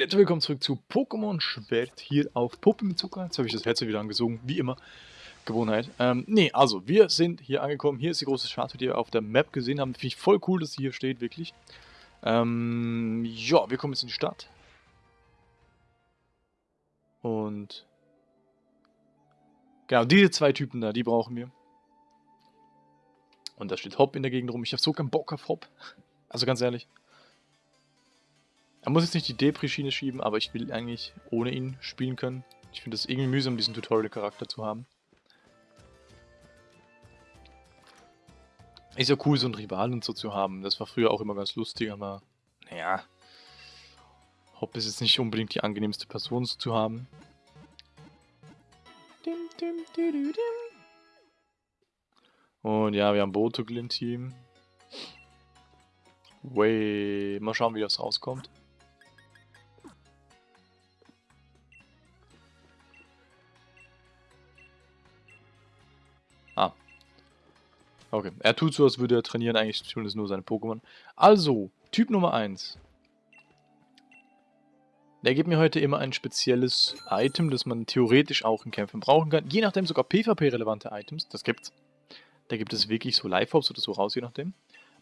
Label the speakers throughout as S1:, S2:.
S1: Leute, willkommen zurück zu Pokémon Schwert hier auf Puppe mit Zucker. Jetzt habe ich das Headset wieder angesungen, wie immer. Gewohnheit. Ähm, nee, also, wir sind hier angekommen. Hier ist die große Statue, die wir auf der Map gesehen haben. Finde ich voll cool, dass sie hier steht, wirklich. Ähm, ja, wir kommen jetzt in die Stadt. Und... Genau, diese zwei Typen da, die brauchen wir. Und da steht Hop in der Gegend rum. Ich habe so keinen Bock auf Hop. Also ganz ehrlich. Er muss jetzt nicht die Depri-Schiene schieben, aber ich will eigentlich ohne ihn spielen können. Ich finde es irgendwie mühsam, diesen Tutorial-Charakter zu haben. Ist ja cool, so einen Rivalen und so zu haben. Das war früher auch immer ganz lustig, aber naja. Hopp ist jetzt nicht unbedingt die angenehmste Person so zu haben. Und ja, wir haben Botogl im Team. Way. Mal schauen, wie das rauskommt. Okay. Er tut so, als würde er trainieren. Eigentlich tun es nur seine Pokémon. Also, Typ Nummer 1. Der gibt mir heute immer ein spezielles Item, das man theoretisch auch in Kämpfen brauchen kann. Je nachdem sogar PvP-relevante Items. Das gibt's. Da gibt es wirklich so Live-Hops oder so raus, je nachdem.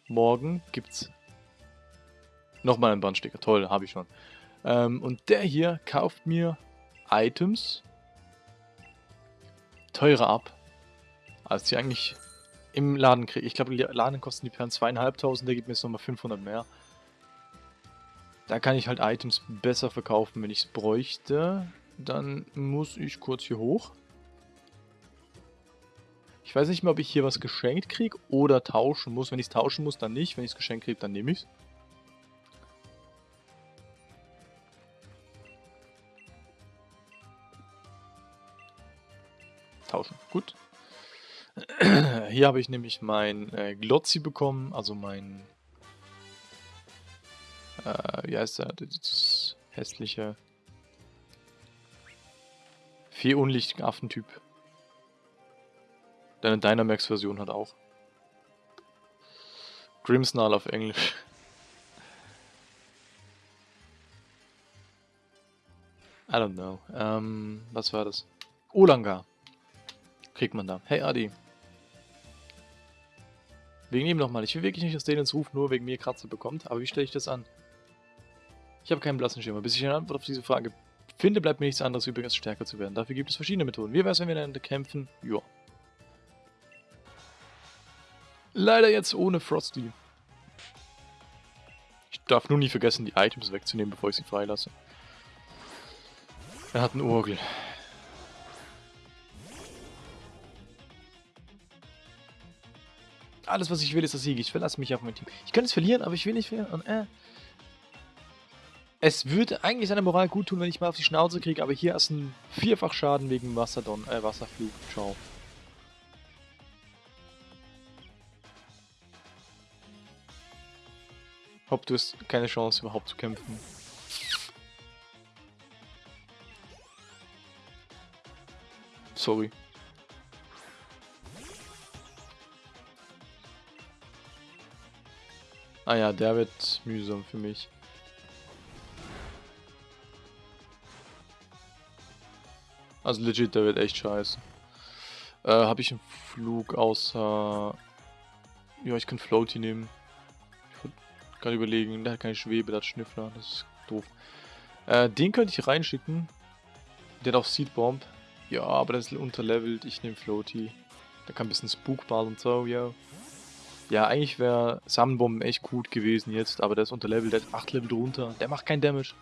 S1: Morgen gibt's nochmal einen Bandsticker. Toll, habe ich schon. Ähm, und der hier kauft mir Items teurer ab als die eigentlich im Laden kriege. Ich glaube, Laden kosten die Perlen zweieinhalbtausend, der gibt mir jetzt nochmal 500 mehr. Da kann ich halt Items besser verkaufen, wenn ich es bräuchte. Dann muss ich kurz hier hoch. Ich weiß nicht mehr, ob ich hier was geschenkt kriege oder tauschen muss. Wenn ich es tauschen muss, dann nicht. Wenn ich es geschenkt kriege, dann nehme ich es. Hier habe ich nämlich mein äh, Glotzi bekommen, also mein... Äh, wie heißt der? Das hässliche... Vier unlichtigen Affentyp. Deine Dynamax-Version hat auch. Grimsnarl auf Englisch. I don't know. Ähm, was war das? Olanga. Kriegt man da. Hey Adi. Wegen ihm nochmal. Ich will wirklich nicht, dass Daniels Ruf nur wegen mir Kratzer bekommt, aber wie stelle ich das an? Ich habe keinen blassen Schimmer. Bis ich eine Antwort auf diese Frage finde, bleibt mir nichts anderes übrig, als stärker zu werden. Dafür gibt es verschiedene Methoden. Wie wäre es, wenn wir miteinander kämpfen? Joa. Leider jetzt ohne Frosty. Ich darf nur nie vergessen, die Items wegzunehmen, bevor ich sie freilasse. Er hat einen Urgel. Alles, was ich will, ist das Sieg. Ich verlasse mich auf mein Team. Ich könnte es verlieren, aber ich will nicht verlieren. Und, äh. Es würde eigentlich seiner Moral gut tun, wenn ich mal auf die Schnauze kriege, aber hier ist ein Vierfachschaden wegen Wasserdon, äh, Wasserflug. Ciao. Hopp, du hast keine Chance überhaupt zu kämpfen. Sorry. Ah ja, der wird mühsam für mich. Also legit, der wird echt scheiße. Äh, habe ich einen Flug außer... Ja, ich kann Floaty nehmen. Ich würde gerade überlegen, der hat keine Schwebe, der hat Schnüffler, das ist doof. Äh, den könnte ich reinschicken. Der hat auch Seed Bomb. Ja, aber der ist unterlevelt, ich nehme Floaty. Der kann ein bisschen Spookball und so, ja. Ja, eigentlich wäre Samenbomben echt gut gewesen jetzt, aber der ist unter Level, der ist 8 Level drunter. Der macht keinen Damage.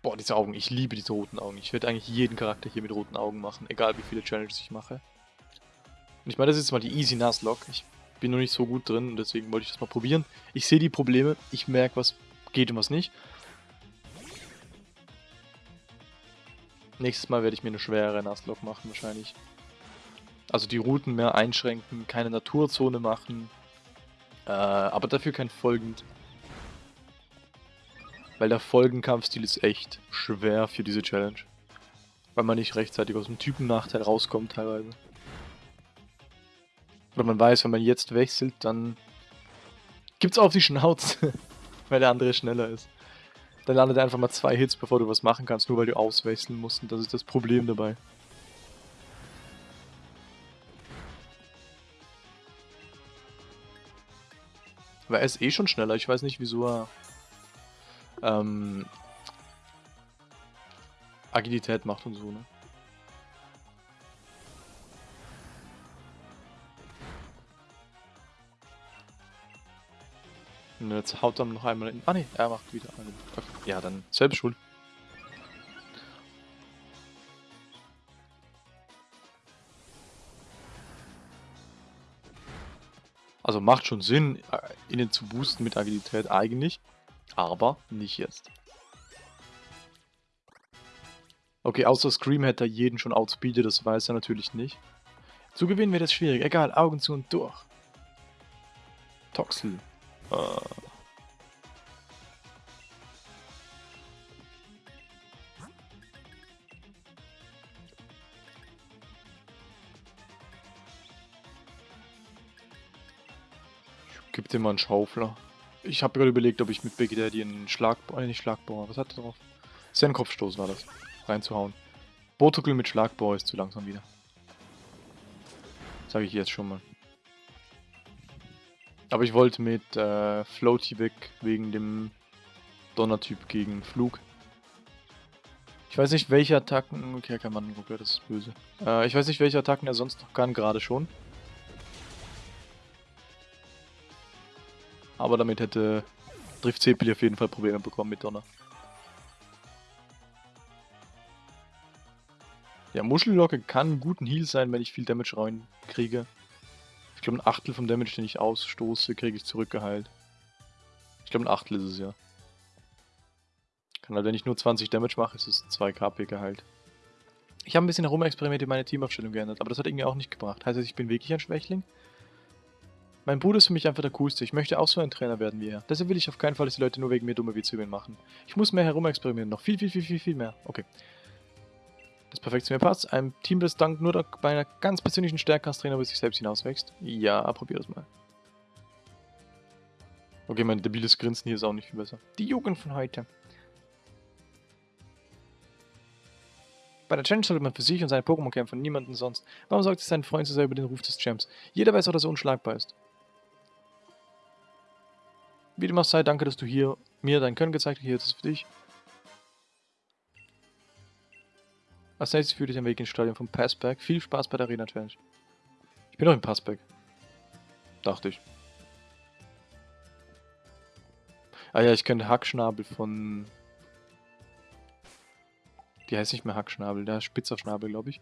S1: Boah, diese Augen. Ich liebe diese roten Augen. Ich werde eigentlich jeden Charakter hier mit roten Augen machen, egal wie viele Challenges ich mache. Und ich meine, das ist mal die Easy Nuzlocke. Ich bin noch nicht so gut drin und deswegen wollte ich das mal probieren. Ich sehe die Probleme, ich merke, was geht und was nicht. Nächstes Mal werde ich mir eine schwere Nuzlocke machen wahrscheinlich. Also die Routen mehr einschränken, keine Naturzone machen. Äh, aber dafür kein Folgend. Weil der Folgenkampfstil ist echt schwer für diese Challenge. Weil man nicht rechtzeitig aus dem Typennachteil rauskommt teilweise. Oder man weiß, wenn man jetzt wechselt, dann Gibt's auf die Schnauze, weil der andere schneller ist. Dann landet er einfach mal zwei Hits, bevor du was machen kannst, nur weil du auswechseln musst. Und das ist das Problem dabei. Aber er ist eh schon schneller. Ich weiß nicht, wieso er ähm, Agilität macht und so, ne? Und jetzt haut er noch einmal in. Ah ne, er macht wieder einen. Ja, dann selbst schuld. Also macht schon Sinn, äh, innen zu boosten mit Agilität eigentlich. Aber nicht jetzt. Okay, außer Scream hätte er jeden schon outspeedet, das weiß er natürlich nicht. Zu gewinnen wird es schwierig. Egal, Augen zu und durch. Toxel. Äh. Gib dir mal einen Schaufler. Ich habe gerade überlegt, ob ich mit Big Daddy einen Schlagbauer, äh, nicht Schlagbauer, was hat er drauf? Ist Kopfstoß war das, reinzuhauen. Botukel mit Schlagbauer ist zu langsam wieder. Sage ich jetzt schon mal. Aber ich wollte mit äh, Floaty weg, wegen dem Donnertyp gegen Flug. Ich weiß nicht, welche Attacken... Okay, kein Mann, okay, das ist böse. Äh, ich weiß nicht, welche Attacken er sonst noch kann, gerade schon. Aber damit hätte Drift Sepeli auf jeden Fall Probleme bekommen mit Donner. Ja, Muschellocke kann ein guten Heal sein, wenn ich viel Damage reinkriege. Ich glaube, ein Achtel vom Damage, den ich ausstoße, kriege ich zurückgeheilt. Ich glaube, ein Achtel ist es ja. Kann halt, wenn ich nur 20 Damage mache, ist es 2 KP geheilt. Ich habe ein bisschen herumexperimentiert, meine Teamaufstellung geändert, aber das hat irgendwie auch nicht gebracht. Heißt das, ich bin wirklich ein Schwächling? Mein Bruder ist für mich einfach der Coolste. Ich möchte auch so ein Trainer werden wie er. Deshalb will ich auf keinen Fall, dass die Leute nur wegen mir dumme Witze machen. Ich muss mehr herumexperimentieren. Noch viel, viel, viel, viel, viel mehr. Okay. Das perfekt zu mir passt. Ein Team, das dank nur bei einer ganz persönlichen Stärke als Trainer über sich selbst hinauswächst. Ja, probier das mal. Okay, mein debiles Grinsen hier ist auch nicht viel besser. Die Jugend von heute. Bei der Challenge sollte man für sich und seine Pokémon kämpfen, niemanden sonst. Warum sorgt sich sein Freund so sehr über den Ruf des Champs? Jeder weiß auch, dass er unschlagbar ist. Wie dem auch sei, danke, dass du hier mir dein Können gezeigt hast. Hier ist es für dich. Als nächstes führe ich den Weg ins Stadion vom Passback. Viel Spaß bei der Arena Challenge. Ich bin noch im Passback. Dachte ich. Ah ja, ich könnte Hackschnabel von... Die heißt nicht mehr Hackschnabel, der Spitzerschnabel, glaube ich.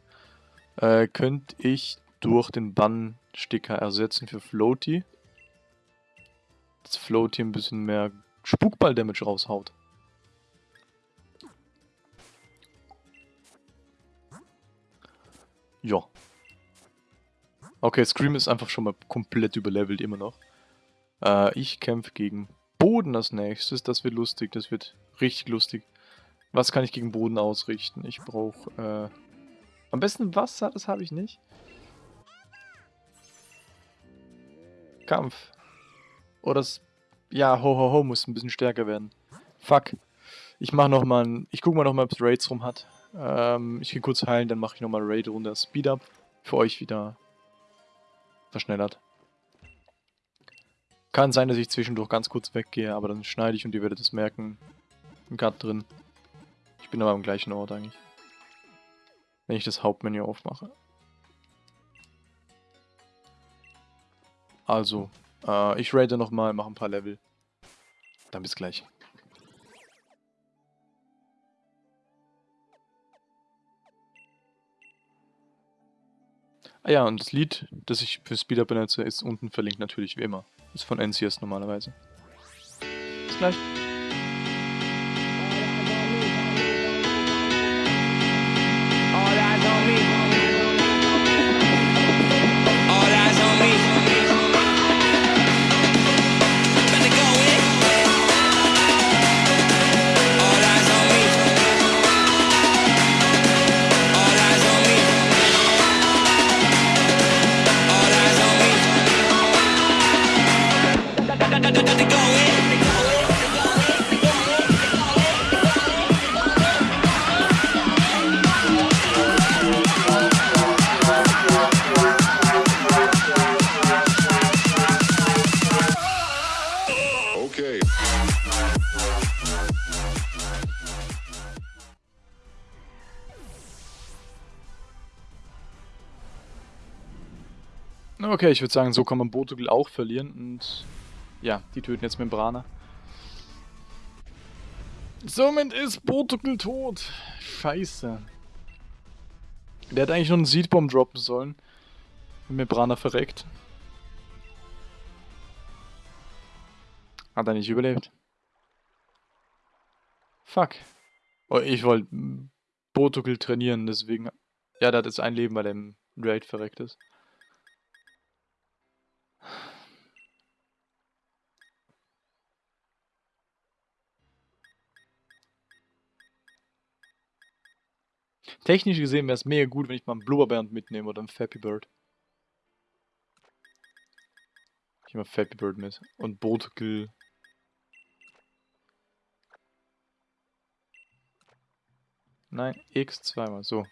S1: Äh, könnte ich durch den Bannsticker ersetzen für Floaty das Float hier ein bisschen mehr Spukball-Damage raushaut. Ja. Okay, Scream ist einfach schon mal komplett überlevelt immer noch. Äh, ich kämpfe gegen Boden als nächstes. Das wird lustig, das wird richtig lustig. Was kann ich gegen Boden ausrichten? Ich brauche äh, am besten Wasser, das habe ich nicht. Kampf. Oder das... Ja, ho ho ho muss ein bisschen stärker werden. Fuck. Ich mach noch mal ein... Ich guck mal noch mal, ob es Raids rum hat. Ähm, ich gehe kurz heilen, dann mache ich noch mal Raid runter. Speed Up. Für euch wieder verschnellert. Kann sein, dass ich zwischendurch ganz kurz weggehe, aber dann schneide ich und ihr werdet es merken. Ein Cut drin. Ich bin aber am gleichen Ort eigentlich. Wenn ich das Hauptmenü aufmache. Also, äh, ich rate nochmal, mache ein paar Level. Dann bis gleich. Ah ja, und das Lied, das ich für Speeder benutze, ist unten verlinkt natürlich wie immer. Ist von NCS normalerweise. Bis gleich.
S2: Okay,
S1: ich würde sagen, so kann man Botugel auch verlieren und ja, die töten jetzt Membrana. Somit ist Botugel tot. Scheiße. Der hätte eigentlich noch einen Seedbomb droppen sollen. Wenn Membrana verreckt. Hat er nicht überlebt. Fuck. Oh, ich wollte Botugel trainieren, deswegen... Ja, der hat jetzt ein Leben, weil er im Raid verreckt ist. Technisch gesehen wäre es mega gut, wenn ich mal einen Blubberband mitnehme oder einen Fappy Bird. Ich nehme Fappy Bird mit. Und Botkill. Nein, X zweimal. So.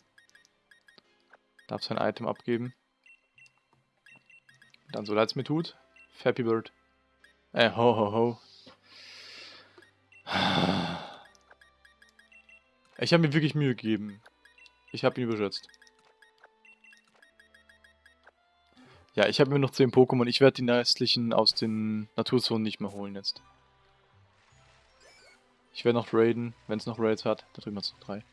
S1: Darf sein Item abgeben. Dann so leid es mir tut. Fappy Bird. Äh, ho ho ho. Ich habe mir wirklich Mühe gegeben. Ich habe ihn überschätzt. Ja, ich habe mir noch 10 Pokémon. Ich werde die restlichen aus den Naturzonen nicht mehr holen jetzt. Ich werde noch raiden, wenn es noch Raids hat. Da drüben hat es noch drei.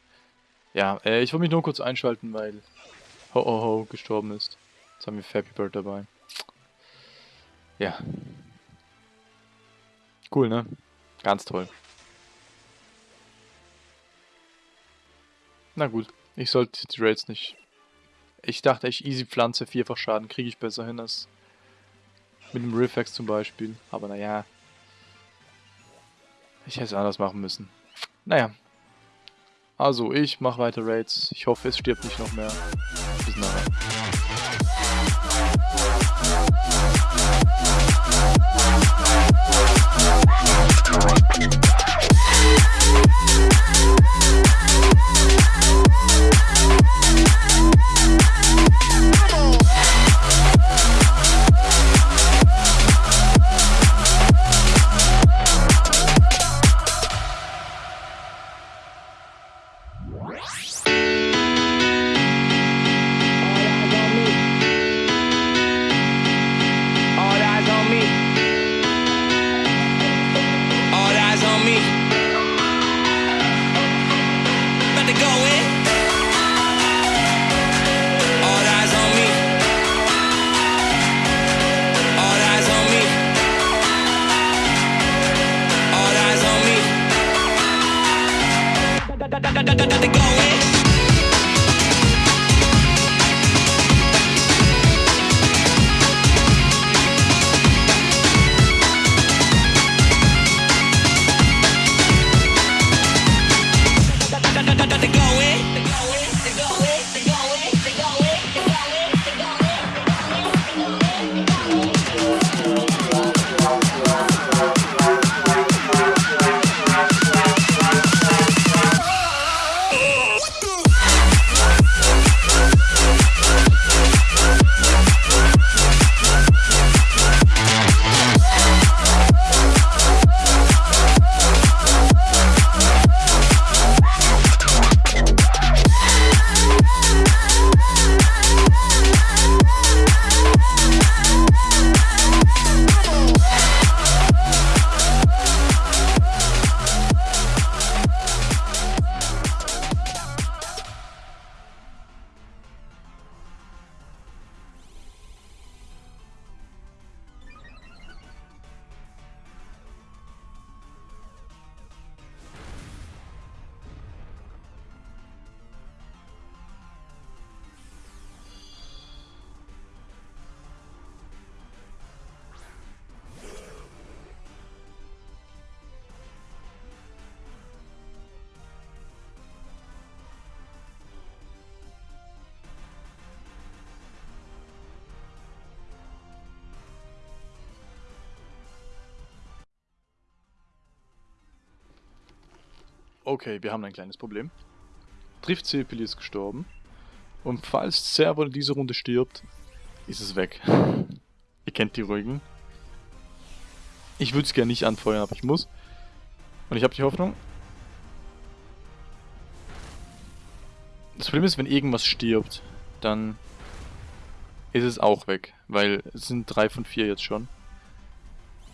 S1: Ja, äh, ich wollte mich nur kurz einschalten, weil Ho Ho Ho gestorben ist. Jetzt haben wir Fappy Bird dabei. Ja. Cool, ne? Ganz toll. Na gut. Ich sollte die Raids nicht... Ich dachte echt, easy Pflanze, vierfach Schaden kriege ich besser hin als mit dem Riffex zum Beispiel. Aber naja. Ich hätte es anders machen müssen. Naja. Also, ich mache weiter Raids. Ich hoffe, es stirbt nicht noch mehr. Bis nachher. nothing going. Okay, wir haben ein kleines Problem. Trifft Sepili ist gestorben. Und falls Servo in dieser Runde stirbt, ist es weg. Ihr kennt die ruhigen. Ich würde es gerne nicht anfeuern, aber ich muss. Und ich habe die Hoffnung. Das Problem ist, wenn irgendwas stirbt, dann ist es auch weg. Weil es sind drei von vier jetzt schon.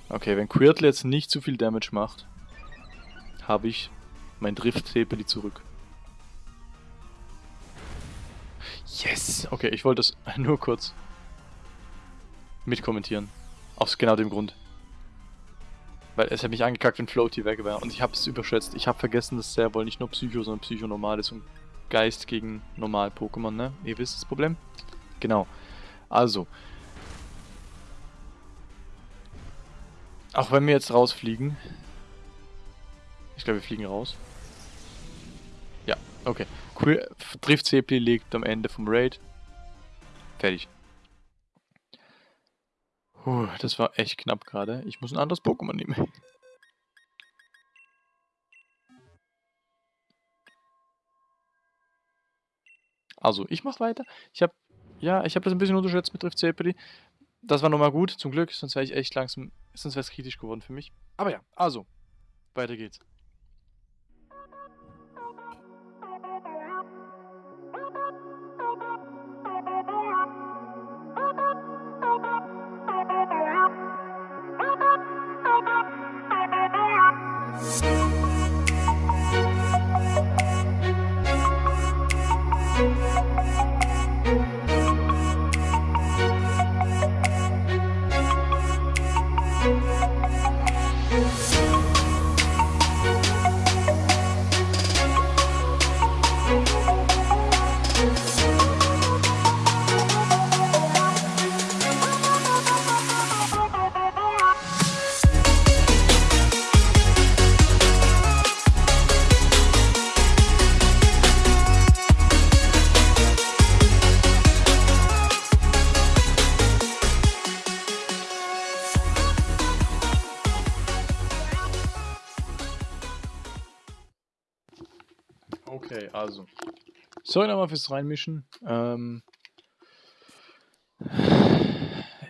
S1: Okay, wenn Quirtle jetzt nicht zu viel Damage macht, habe ich mein Drift-Tepeli zurück. Yes! Okay, ich wollte das nur kurz mitkommentieren. Aus genau dem Grund. Weil es hätte mich angekackt, wenn Floaty weg wäre. Und ich habe es überschätzt. Ich habe vergessen, dass sehr wohl nicht nur Psycho, sondern Psycho normal ist und Geist gegen Normal-Pokémon, ne? Ihr wisst das Problem? Genau. Also. Auch wenn wir jetzt rausfliegen. Ich glaube, wir fliegen raus. Okay. Cool. Trifft CP liegt am Ende vom Raid. Fertig. Puh, das war echt knapp gerade. Ich muss ein anderes Pokémon nehmen. Also, ich mach weiter. Ich habe ja, ich habe das ein bisschen unterschätzt mit Drift Zepeli. Das war nochmal gut, zum Glück, sonst wäre ich echt langsam, sonst wäre es kritisch geworden für mich. Aber ja, also, weiter geht's. Okay, Sorry nochmal fürs Reinmischen. Ähm,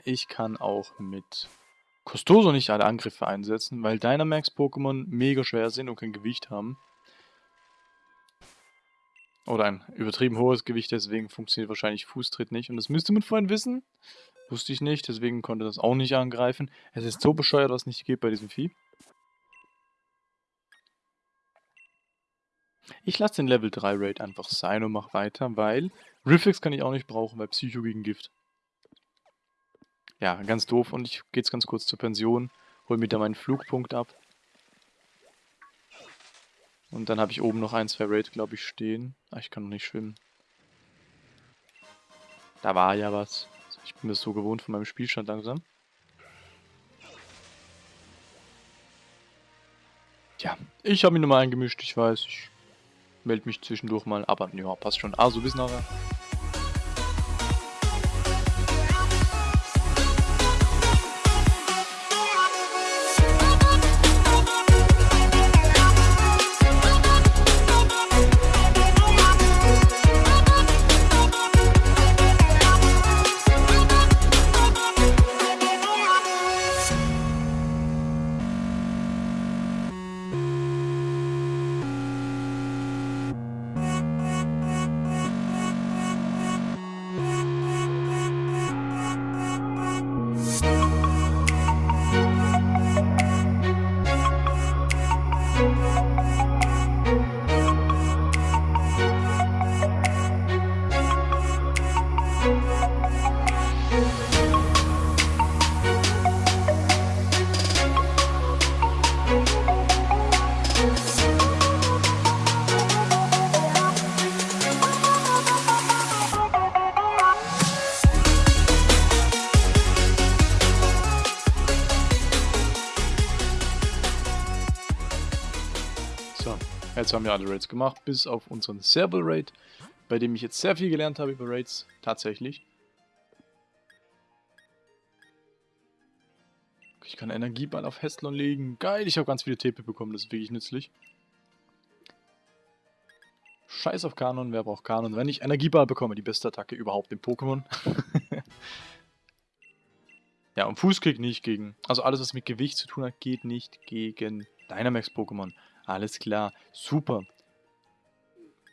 S1: ich kann auch mit Costoso nicht alle Angriffe einsetzen, weil Dynamax-Pokémon mega schwer sind und kein Gewicht haben. Oder ein übertrieben hohes Gewicht, deswegen funktioniert wahrscheinlich Fußtritt nicht. Und das müsste man vorhin wissen. Wusste ich nicht, deswegen konnte das auch nicht angreifen. Es ist so bescheuert, was nicht geht bei diesem Vieh. Ich lasse den Level 3 Raid einfach sein und mach weiter, weil Riffix kann ich auch nicht brauchen, weil Psycho gegen Gift. Ja, ganz doof und ich gehe jetzt ganz kurz zur Pension, hol mir da meinen Flugpunkt ab. Und dann habe ich oben noch ein, zwei Raid, glaube ich, stehen. Ah, ich kann noch nicht schwimmen. Da war ja was. Ich bin das so gewohnt von meinem Spielstand langsam. Tja, ich habe mich nochmal eingemischt, ich weiß. Ich melde mich zwischendurch mal, aber ja, passt schon. Also bis nachher. Jetzt haben wir alle Raids gemacht, bis auf unseren Serval Raid, bei dem ich jetzt sehr viel gelernt habe über Raids, tatsächlich. Ich kann Energieball auf Hestlon legen. Geil, ich habe ganz viele TP bekommen, das ist wirklich nützlich. scheiß auf Kanon, wer braucht Kanon? Wenn ich Energieball bekomme, die beste Attacke überhaupt im Pokémon. ja, und Fußkick nicht gegen... Also alles, was mit Gewicht zu tun hat, geht nicht gegen Dynamax-Pokémon. Alles klar, super.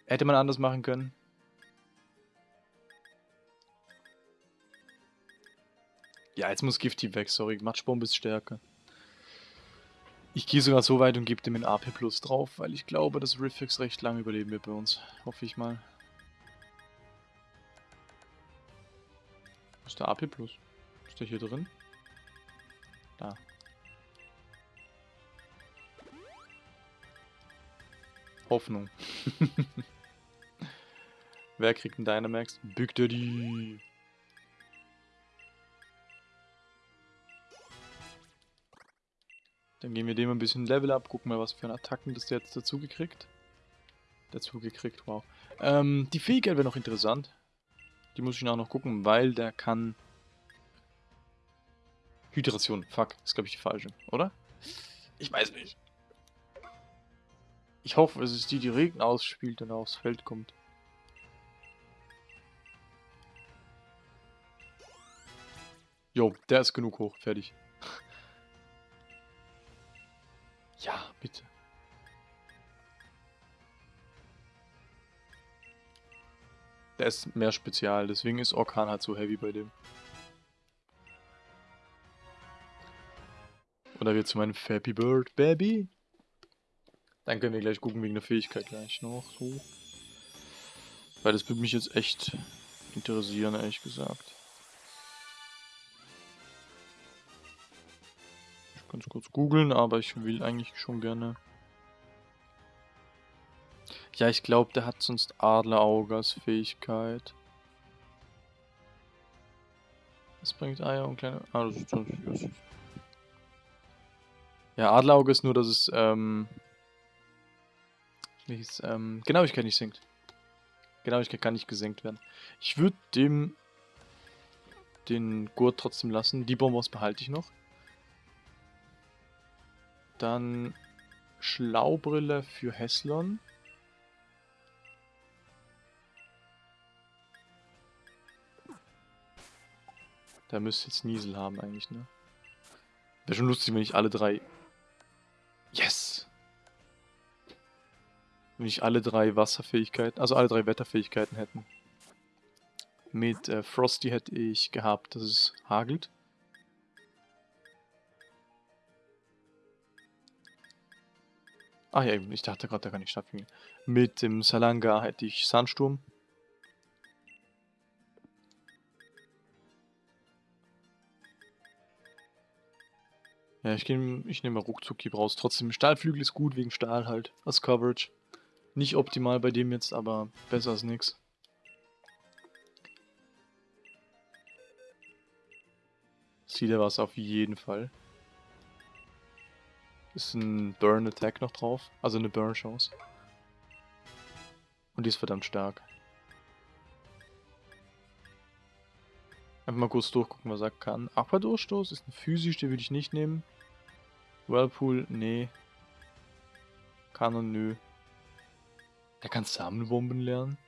S1: Hätte man anders machen können? Ja, jetzt muss Gifty weg, sorry. Matschbombe ist stärker. Ich gehe sogar so weit und gebe dem ein AP Plus drauf, weil ich glaube, dass Riffix recht lange überleben wird bei uns. Hoffe ich mal. Wo ist der AP Plus? Ist der hier drin? Da. Hoffnung. Wer kriegt einen Dynamax? Big Daddy. Dann gehen wir dem ein bisschen Level ab, gucken mal, was für Attacken das der jetzt dazu gekriegt. Dazu gekriegt, wow. Ähm, die Fähigkeit wäre noch interessant. Die muss ich auch noch gucken, weil der kann... Hydration, fuck, ist glaube ich die falsche, oder? Ich weiß nicht. Ich hoffe, es ist die, die Regen ausspielt und aufs Feld kommt. Jo, der ist genug hoch, fertig. Ja, bitte. Der ist mehr spezial, deswegen ist Orkan halt so heavy bei dem. Oder wird zu meinem Happy Bird Baby? Dann können wir gleich gucken wegen der Fähigkeit gleich noch. So. Weil das würde mich jetzt echt interessieren, ehrlich gesagt. ganz kurz googeln, aber ich will eigentlich schon gerne... Ja, ich glaube, der hat sonst Adlerauge Fähigkeit. Das bringt Eier und kleine... Ah, das ist, ist, Ja, Adlerauge ist nur, dass es, ähm... Welches, ähm... Genauigkeit nicht sinkt. Genauigkeit kann nicht gesenkt werden. Ich würde dem... den Gurt trotzdem lassen. Die Bombos behalte ich noch. Dann Schlaubrille für Heslon. Der müsste jetzt Niesel haben eigentlich, ne? Wäre schon lustig, wenn ich alle drei... Wenn ich alle drei Wasserfähigkeiten, also alle drei Wetterfähigkeiten hätten. Mit äh, Frosty hätte ich gehabt, dass es hagelt. Ah ja, ich dachte gerade, der kann nicht stattfinden. Mit dem Salanga hätte ich Sandsturm. Ja, ich, ich nehme Ruckzuck raus. Trotzdem, Stahlflügel ist gut wegen Stahl halt. Als Coverage. Nicht optimal bei dem jetzt, aber besser als nix. Sieht er was auf jeden Fall. Ist ein Burn Attack noch drauf. Also eine Burn Chance. Und die ist verdammt stark. Einfach mal kurz durchgucken, was er kann. Aqua-Durchstoß ist ein physisch, den würde ich nicht nehmen. Whirlpool, nee. Kanon, nö. Der kann Samenbomben lernen.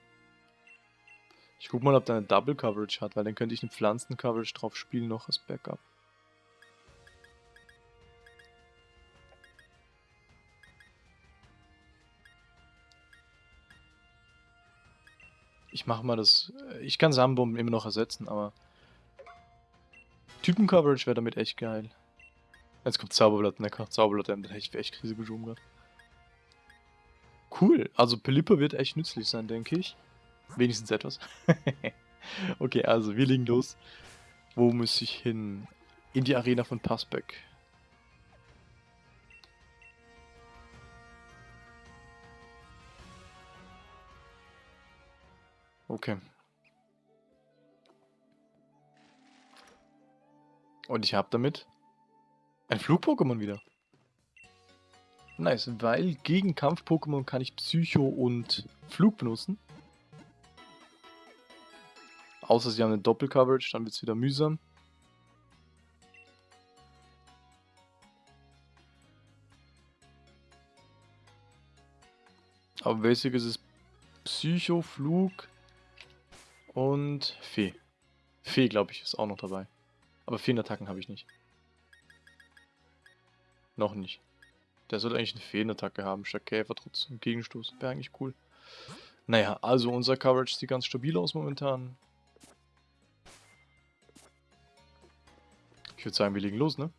S1: Ich guck mal, ob der eine Double Coverage hat, weil dann könnte ich eine Pflanzen Coverage drauf spielen noch als Backup. Ich mache mal das... Ich kann Samenbomben immer noch ersetzen, aber... Typen-Coverage wäre damit echt geil. Jetzt kommt Zauberblatt, ne? Zauberblatt, dann hätte ich echt Krise geschoben gerade. Cool, also Pelipper wird echt nützlich sein, denke ich. Wenigstens etwas. okay, also wir legen los. Wo muss ich hin? In die Arena von Passbeck. Okay. Und ich habe damit ein Flug-Pokémon wieder. Nice, weil gegen Kampf-Pokémon kann ich Psycho und Flug benutzen. Außer sie haben eine Doppel-Coverage, dann wird es wieder mühsam. Aber basic ist es Psycho, Flug und Fee. Fee, glaube ich, ist auch noch dabei. Aber Feenattacken habe ich nicht. Noch nicht. Der sollte eigentlich eine Feenattacke haben. Statt Käfer trotzdem Gegenstoß. Wäre eigentlich cool. Naja, also unser Coverage sieht ganz stabil aus momentan. Ich würde sagen, wir legen los, ne?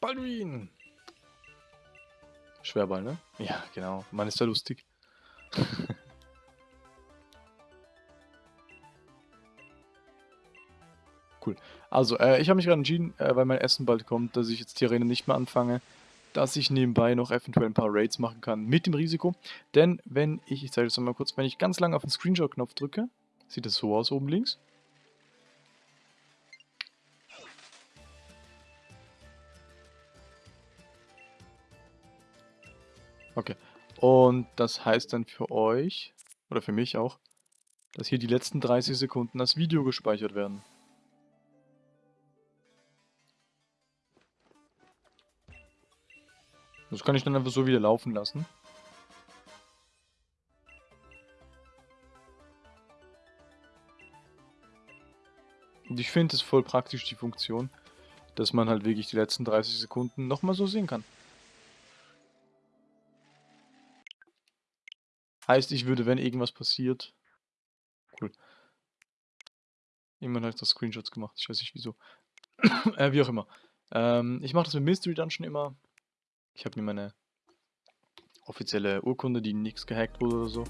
S1: Balduin! Schwerball, ne? Ja, genau. Man ist ja lustig. cool. Also, äh, ich habe mich gerade entschieden, äh, weil mein Essen bald kommt, dass ich jetzt die Arena nicht mehr anfange, dass ich nebenbei noch eventuell ein paar Raids machen kann, mit dem Risiko. Denn wenn ich, ich zeige das mal kurz, wenn ich ganz lange auf den Screenshot-Knopf drücke, sieht das so aus oben links. Und das heißt dann für euch, oder für mich auch, dass hier die letzten 30 Sekunden als Video gespeichert werden. Das kann ich dann einfach so wieder laufen lassen. Und ich finde es voll praktisch, die Funktion, dass man halt wirklich die letzten 30 Sekunden nochmal so sehen kann. Heißt, ich würde, wenn irgendwas passiert... Cool. Jemand hat das Screenshots gemacht, ich weiß nicht wieso. äh, wie auch immer. Ähm, ich mache das mit Mystery Dungeon immer. Ich habe mir meine offizielle Urkunde, die nichts gehackt wurde oder so.